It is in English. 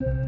you.